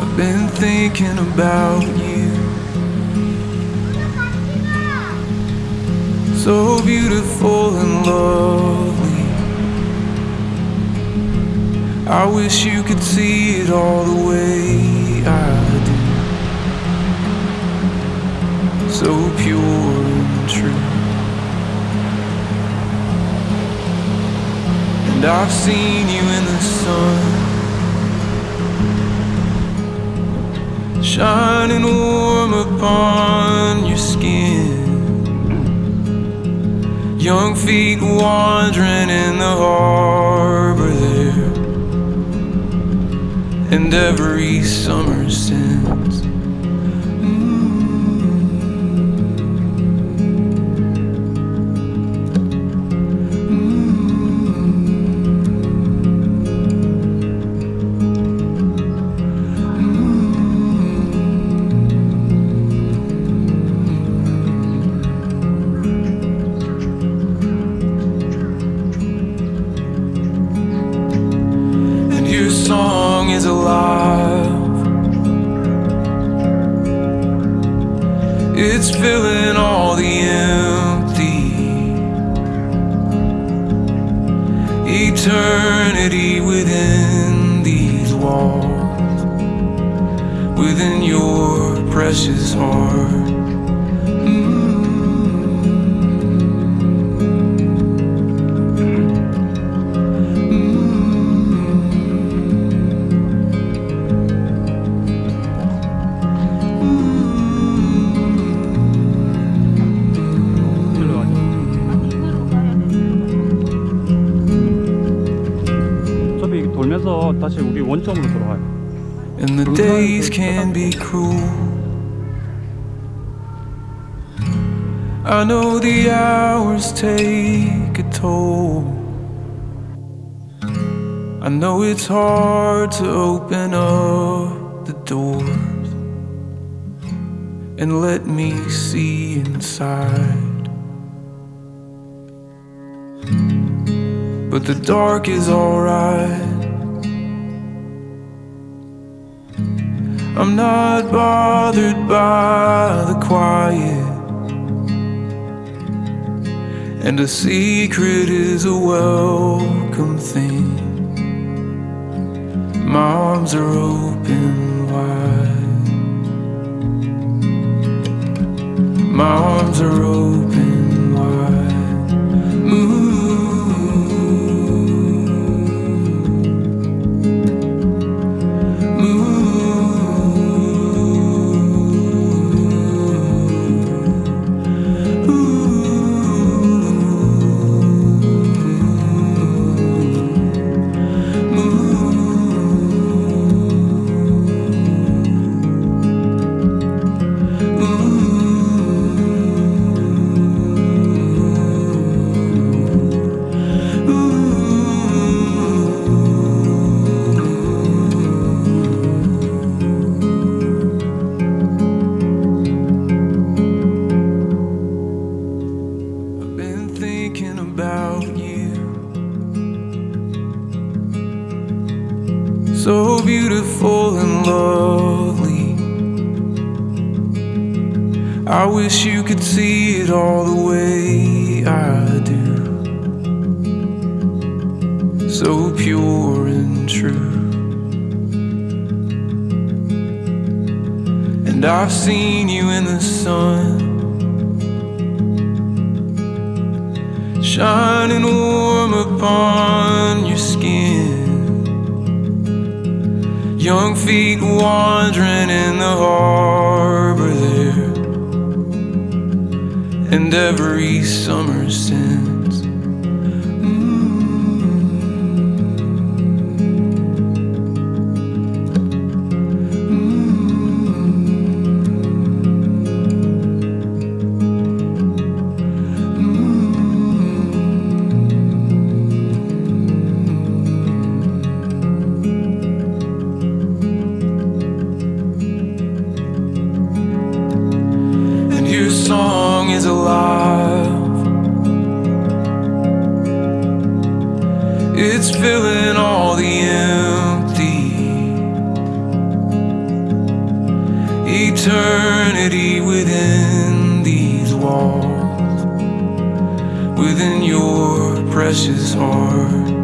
I've been thinking about you. So beautiful and lovely. I wish you could see it all the way I do. So pure and true. And I've seen you in the sun. Shining warm upon your skin. Young feet wandering in the harbor there. And every summer since. Song is alive. It's filling all the empty. Eternity within these walls, within your precious heart. 어차피 이게 돌면서 다시 우리 원점으로 돌아와요. And the days can be cruel. I know the hours take a toll. I know it's hard to open up the doors and let me see inside. But the dark is alright. I'm not bothered by the quiet. And a secret is a welcome thing. My arms are open wide. My arms are open So beautiful and lovely. I wish you could see it all the way I do. So pure and true. And I've seen you in the sun. shining warm upon your skin. Young feet wandering in the harbor there, and every summer since. It's filling all the empty Eternity within these walls Within your precious heart.